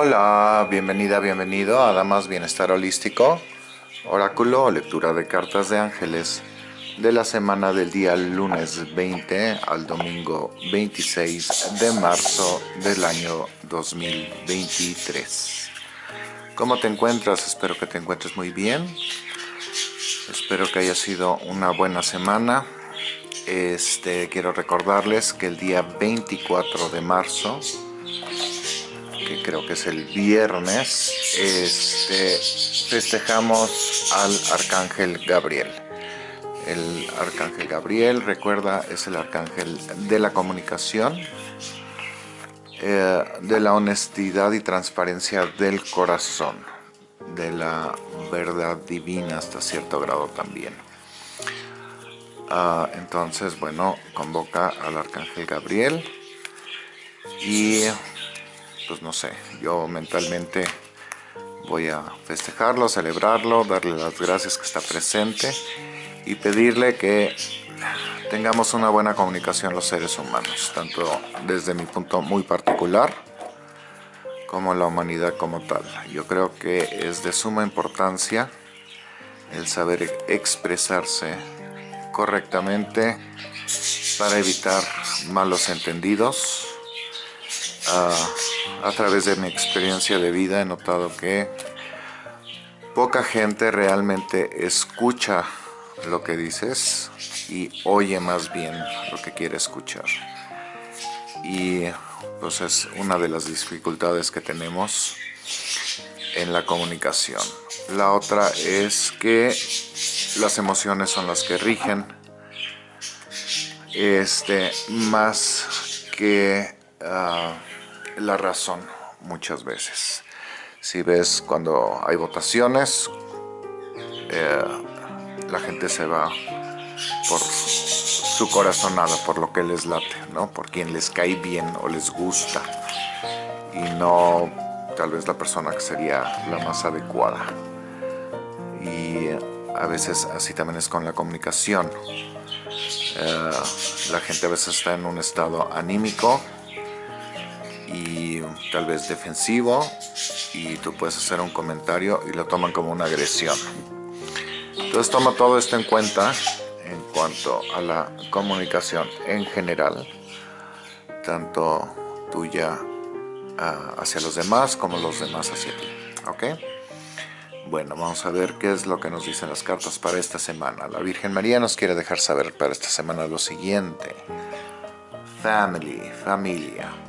Hola, bienvenida, bienvenido a Damas Bienestar Holístico, oráculo o lectura de cartas de ángeles de la semana del día lunes 20 al domingo 26 de marzo del año 2023. ¿Cómo te encuentras? Espero que te encuentres muy bien. Espero que haya sido una buena semana. Este, quiero recordarles que el día 24 de marzo que creo que es el viernes, este, festejamos al Arcángel Gabriel. El Arcángel Gabriel, recuerda, es el Arcángel de la comunicación, eh, de la honestidad y transparencia del corazón, de la verdad divina hasta cierto grado también. Ah, entonces, bueno, convoca al Arcángel Gabriel y pues no sé, yo mentalmente voy a festejarlo, celebrarlo, darle las gracias que está presente y pedirle que tengamos una buena comunicación los seres humanos, tanto desde mi punto muy particular como la humanidad como tal. Yo creo que es de suma importancia el saber expresarse correctamente para evitar malos entendidos, a través de mi experiencia de vida he notado que poca gente realmente escucha lo que dices y oye más bien lo que quiere escuchar. Y pues es una de las dificultades que tenemos en la comunicación. La otra es que las emociones son las que rigen este, más que ah, la razón muchas veces. Si ves cuando hay votaciones, eh, la gente se va por su corazonada, por lo que les late, ¿no? por quien les cae bien o les gusta y no tal vez la persona que sería la más adecuada. Y a veces así también es con la comunicación. Eh, la gente a veces está en un estado anímico tal vez defensivo y tú puedes hacer un comentario y lo toman como una agresión. Entonces toma todo esto en cuenta en cuanto a la comunicación en general, tanto tuya ah, hacia los demás como los demás hacia ti. ¿Ok? Bueno, vamos a ver qué es lo que nos dicen las cartas para esta semana. La Virgen María nos quiere dejar saber para esta semana lo siguiente. Family, familia.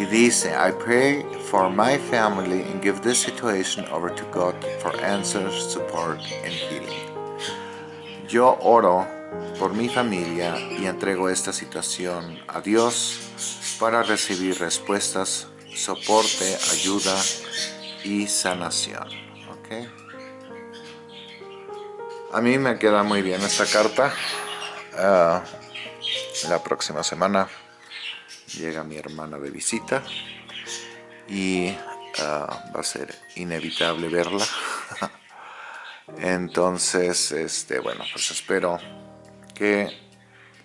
Y dice, I pray for my family and give this situation over to God for answers, support and healing. Yo oro por mi familia y entrego esta situación a Dios para recibir respuestas, soporte, ayuda y sanación. ¿Okay? A mí me queda muy bien esta carta. Uh, la próxima semana llega mi hermana de visita y ah, va a ser inevitable verla. Entonces, este, bueno, pues espero que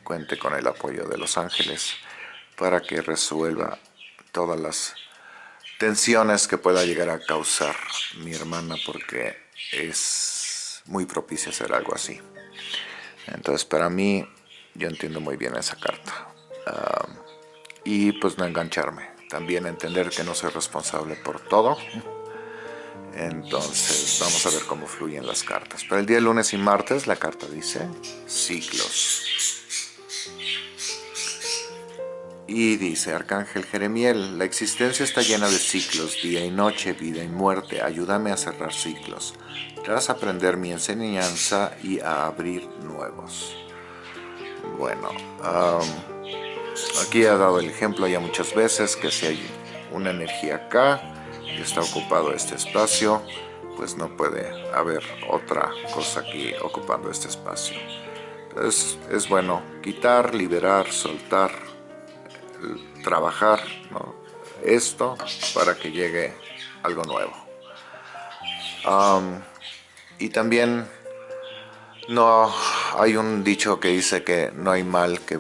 cuente con el apoyo de los ángeles para que resuelva todas las tensiones que pueda llegar a causar mi hermana porque es muy propicia hacer algo así. Entonces para mí, yo entiendo muy bien esa carta. Ah, y pues no engancharme. También entender que no soy responsable por todo. Entonces vamos a ver cómo fluyen las cartas. Para el día lunes y martes la carta dice ciclos. Y dice Arcángel Jeremiel, la existencia está llena de ciclos, día y noche, vida y muerte. Ayúdame a cerrar ciclos, tras aprender mi enseñanza y a abrir nuevos. Bueno, Aquí he dado el ejemplo ya muchas veces que si hay una energía acá y está ocupado este espacio, pues no puede haber otra cosa aquí ocupando este espacio. Entonces es bueno quitar, liberar, soltar, trabajar esto para que llegue algo nuevo. y también no hay un dicho que dice que no hay mal que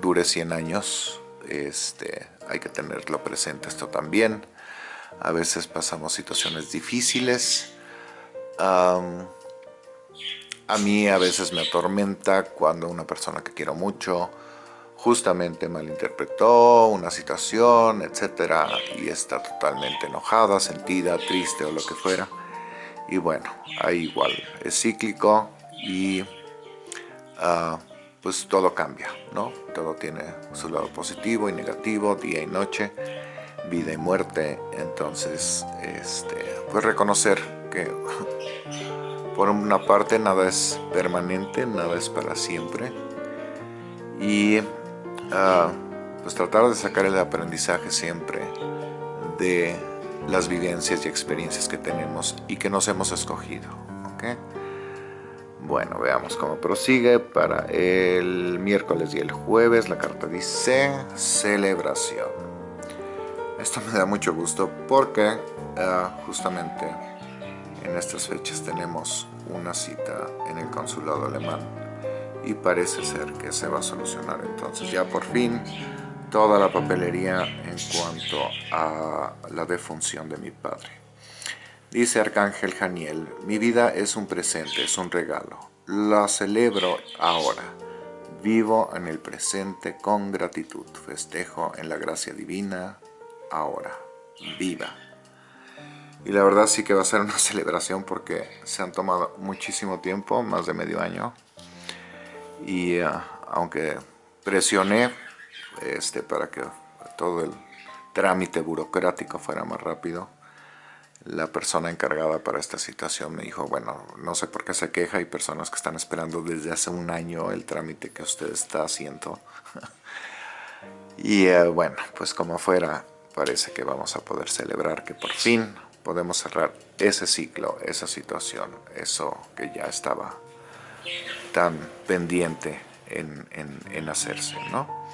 dure 100 años este, hay que tenerlo presente esto también. A veces pasamos situaciones difíciles. a mí a veces me atormenta cuando una persona que quiero mucho justamente malinterpretó una situación, etcétera, y está totalmente enojada, sentida, triste o lo que fuera. Y bueno, ahí igual es cíclico y ah, pues todo cambia, ¿no? Todo tiene su lado positivo y negativo, día y noche, vida y muerte. Entonces, este, pues reconocer que por una parte nada es permanente, nada es para siempre. Y ah, pues tratar de sacar el aprendizaje siempre de las vivencias y experiencias que tenemos y que nos hemos escogido. ¿okay? Bueno, veamos cómo prosigue para el miércoles y el jueves. La carta dice celebración. Esto me da mucho gusto porque ah, justamente en estas fechas tenemos una cita en el consulado alemán y parece ser que se va a solucionar entonces ya por fin toda la papelería en cuanto a la defunción de mi padre. Dice Arcángel Janiel, mi vida es un presente, es un regalo. La celebro ahora. Vivo en el presente con gratitud. Festejo en la gracia divina ahora. Viva. Y la verdad sí que va a ser una celebración porque se han tomado muchísimo tiempo, más de medio año. Y uh, aunque presioné este, para que todo el trámite burocrático fuera más rápido, la persona encargada para esta situación me dijo, bueno, no sé por qué se queja, hay personas que están esperando desde hace un año el trámite que usted está haciendo. y eh, bueno, pues como fuera, parece que vamos a poder celebrar que por fin podemos cerrar ese ciclo, esa situación, eso que ya estaba tan pendiente en, en, en hacerse, ¿no?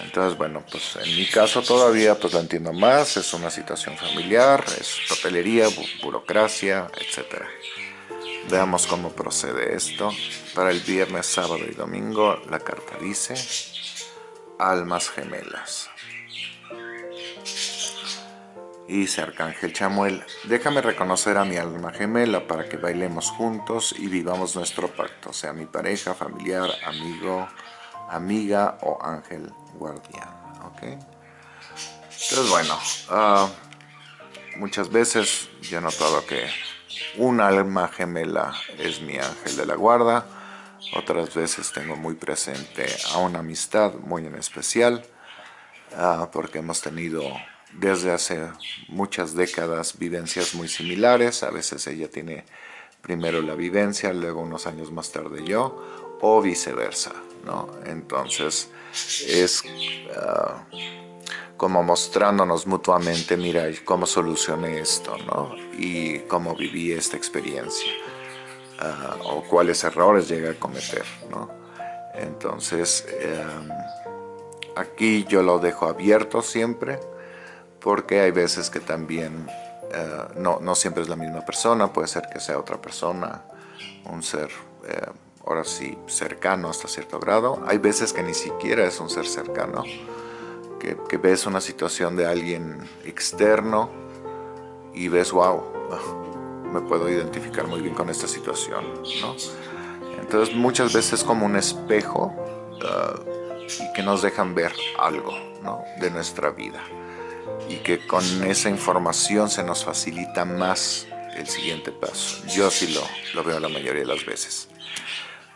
Entonces, bueno, pues en mi caso todavía pues lo entiendo más, es una situación familiar, es papelería, burocracia, etc. Veamos cómo procede esto. Para el viernes, sábado y domingo la carta dice almas gemelas. Y dice Arcángel Chamuel, déjame reconocer a mi alma gemela para que bailemos juntos y vivamos nuestro pacto, sea mi pareja, familiar, amigo, amiga o ángel guardián. Entonces, bueno, ah, muchas veces yo he notado que un alma gemela es mi ángel de la guarda, otras veces tengo muy presente a una amistad muy en especial, ah, porque hemos tenido desde hace muchas décadas vivencias muy similares, a veces ella tiene primero la vivencia, luego unos años más tarde yo, o viceversa. ¿no? Entonces es ah, como mostrándonos mutuamente, mira, cómo solucioné esto, ¿no? Y cómo viví esta experiencia, ah, o cuáles errores llegué a cometer, ¿no? Entonces, em, aquí yo lo dejo abierto siempre, porque hay veces que también ah, no, no, siempre es la misma persona, puede ser que sea otra persona, un ser eh, ahora sí, cercano hasta cierto grado. Hay veces que ni siquiera es un ser cercano, que, ves una situación de alguien externo y ves, wow, me puedo identificar muy bien con esta situación, ¿no? Entonces muchas veces como un espejo uh, y que nos dejan ver algo ¿no? de nuestra vida y que con esa información se nos facilita más el siguiente paso. Yo sí lo, lo veo la mayoría de las veces.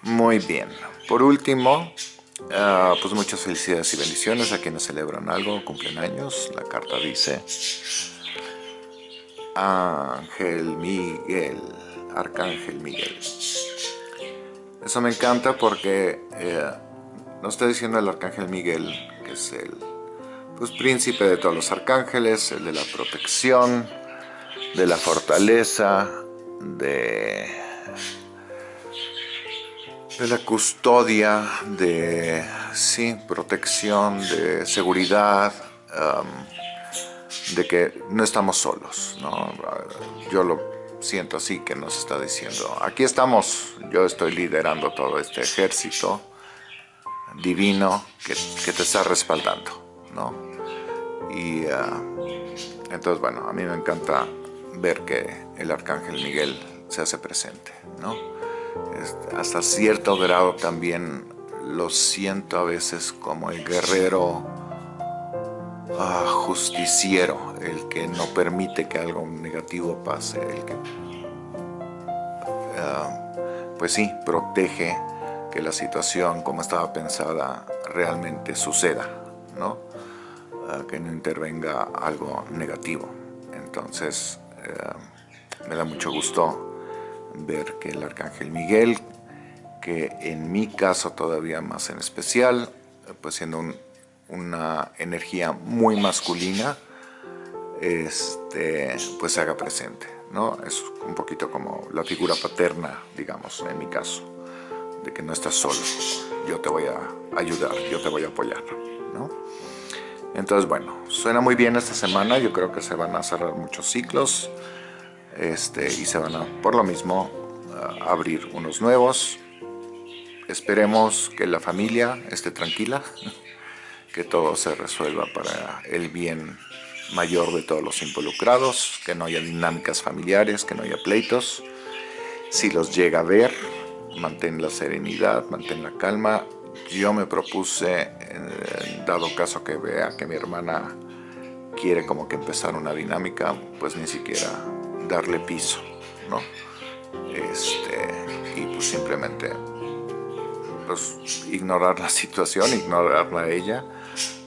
Muy bien. Por último, ah, pues muchas felicidades y bendiciones a quienes celebran algo, cumplen años. La carta dice Ángel Miguel, Arcángel Miguel. Eso me encanta porque eh, nos está diciendo el Arcángel Miguel, que es el pues, príncipe de todos los arcángeles, el de la protección, de la fortaleza, de de la custodia, de sí, protección, de seguridad, de que no estamos solos. ¿no? Yo lo siento así que nos está diciendo, aquí estamos, yo estoy liderando todo este ejército divino que, te está respaldando, ¿no? Y ah, entonces, bueno, a mí me encanta ver que el Arcángel Miguel se hace presente, ¿no? Hasta cierto grado también lo siento a veces como el guerrero ah, justiciero, el que no permite que algo negativo pase, el que, ah, pues sí, protege que la situación como estaba pensada realmente suceda, ¿no? Ah, que no intervenga algo negativo. Entonces, me da mucho gusto ver que el Arcángel Miguel, que en mi caso todavía más en especial, pues siendo una energía muy masculina, este, pues se haga presente. ¿no? Es un poquito como la figura paterna, digamos, en mi caso, de que no estás solo, yo te voy a ayudar, yo te voy a apoyar. ¿no? Entonces, bueno, suena muy bien esta semana, yo creo que se van a cerrar muchos ciclos, este, y se van a, por lo mismo, abrir unos nuevos. Esperemos que la familia esté tranquila, que todo se resuelva para el bien mayor de todos los involucrados, que no haya dinámicas familiares, que no haya pleitos. Si los llega a ver, mantén la serenidad, mantén la calma. Yo me propuse, dado caso que vea que mi hermana quiere como que empezar una dinámica, pues ni siquiera darle piso, ¿no? Este, y pues simplemente pues, ignorar la situación, ignorarla a ella,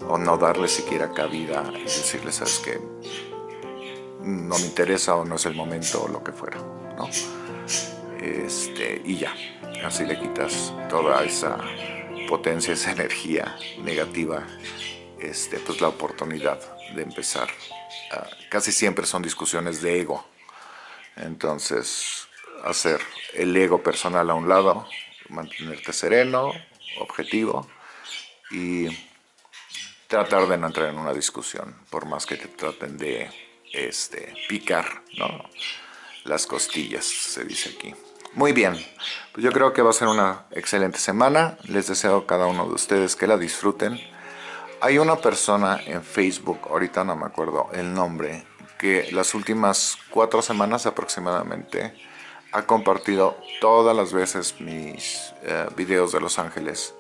o no darle siquiera cabida y decirle, sabes que no me interesa o no es el momento o lo que fuera, ¿no? Este, y ya, así le quitas toda esa potencia, esa energía negativa, este, pues la oportunidad de empezar. Casi siempre son discusiones de ego, entonces, hacer el ego personal a un lado, mantenerte sereno, objetivo y tratar de no entrar en una discusión, por más que te traten de este, picar ¿no? las costillas, se dice aquí. Muy bien, pues yo creo que va a ser una excelente semana. Les deseo a cada uno de ustedes que la disfruten. Hay una persona en Facebook, ahorita no me acuerdo el nombre, que las últimas cuatro semanas aproximadamente ha compartido todas las veces mis eh, videos de Los Ángeles.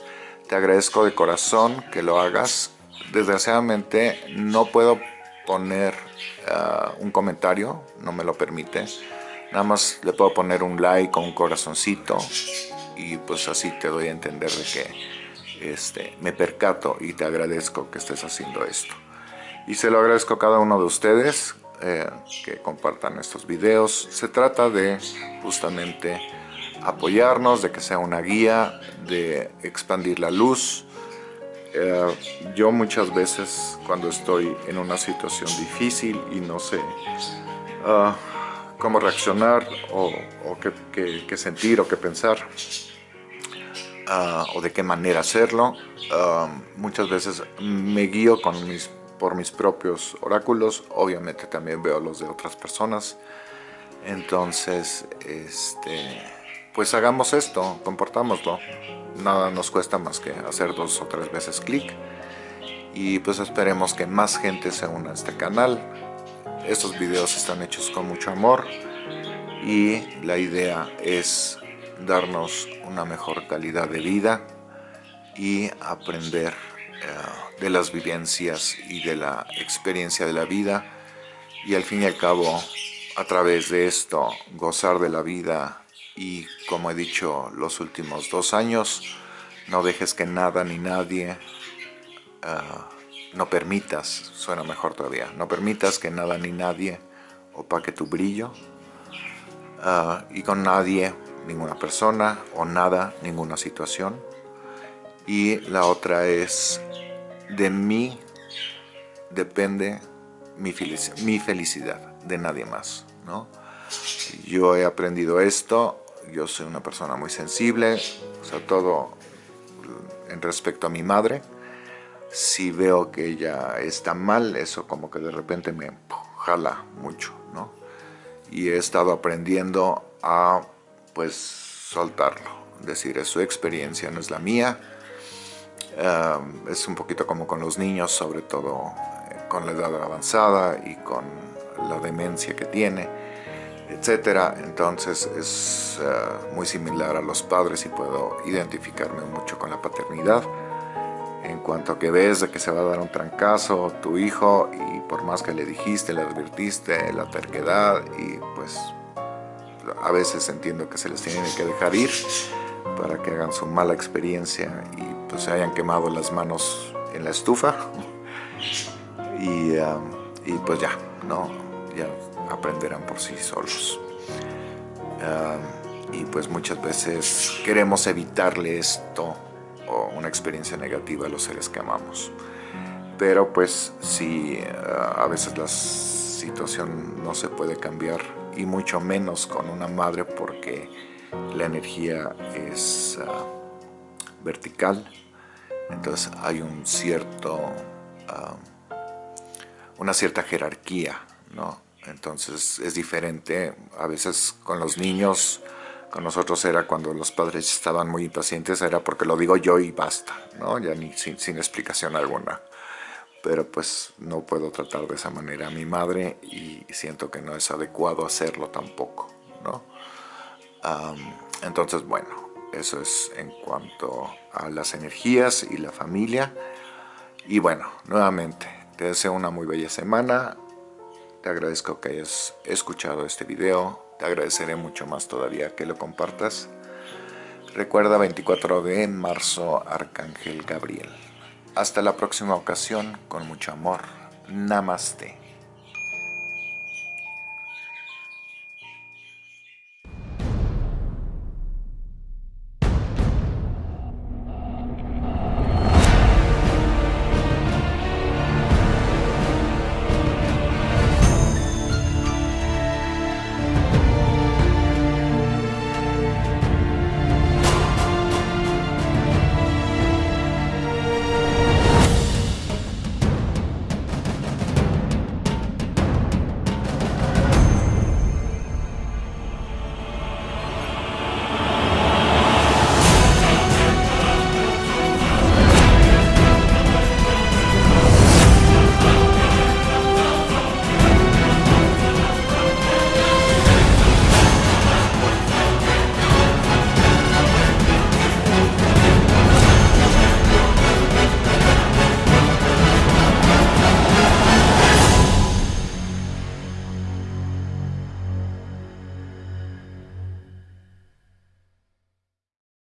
Te agradezco de corazón que lo hagas. Desgraciadamente no puedo poner eh, un comentario, no me lo permite. Nada más le puedo poner un like o un corazoncito y pues así te doy a entender de que este, me percato y te agradezco que estés haciendo esto. Y se lo agradezco a cada uno de ustedes eh, que compartan estos videos. Se trata de justamente apoyarnos, de que sea una guía, de expandir la luz. Eh, yo muchas veces cuando estoy en una situación difícil y no sé ah, cómo reaccionar o, qué, sentir o qué pensar ah, o de qué manera hacerlo, ah, muchas veces me guío con mis por mis propios oráculos, obviamente también veo los de otras personas. Entonces, este, pues hagamos esto, comportámoslo. Nada nos cuesta más que hacer dos o tres veces clic. Y pues esperemos que más gente se una a este canal. Estos videos están hechos con mucho amor y la idea es darnos una mejor calidad de vida y aprender de las vivencias y de la experiencia de la vida. Y al fin y al cabo a través de esto gozar de la vida y como he dicho los últimos dos años no dejes que nada ni nadie eh, no permitas, suena mejor todavía, no permitas que nada ni nadie opaque tu brillo eh, y con nadie, ninguna persona o nada, ninguna situación y la otra es de mí depende mi, felicidad, de nadie más. ¿no? Yo he aprendido esto, yo soy una persona muy sensible, sobre todo en respecto a mi madre. Si veo que ella está mal, eso como que de repente me jala mucho, ¿no? Y he estado aprendiendo a, pues, soltarlo. Decir, es su experiencia, no es la mía es un poquito como con los niños, sobre todo eh, con la edad avanzada y con la demencia que tiene, etcétera. Entonces es eh, muy similar a los padres y puedo identificarme mucho con la paternidad. En cuanto a que ves de que se va a dar un trancazo tu hijo y por más que le dijiste, le advirtiste, la terquedad y pues a veces entiendo que se les tiene que dejar ir para que hagan su mala experiencia y pues se hayan quemado las manos en la estufa y, y pues ya, ¿no? ya aprenderán por sí solos. Y pues muchas veces queremos evitarle esto o una experiencia negativa a los seres que amamos. Pero pues uh, a veces la situación no se puede cambiar y mucho menos con una madre porque la energía es ah, vertical, entonces hay un cierto, ah, una cierta jerarquía, ¿no? Entonces es diferente, a veces con los niños, con nosotros era cuando los padres estaban muy impacientes, era porque lo digo yo y basta, ¿no? Ya ni sin, sin explicación alguna pero pues no puedo tratar de esa manera a mi madre y siento que no es adecuado hacerlo tampoco, ¿no? entonces, bueno, eso es en cuanto a las energías y la familia. Y bueno, nuevamente, te deseo una muy bella semana. Te agradezco que hayas escuchado este video. Te agradeceré mucho más todavía que lo compartas. Recuerda 24 de marzo, Arcángel Gabriel. Hasta la próxima ocasión, con mucho amor. Namaste.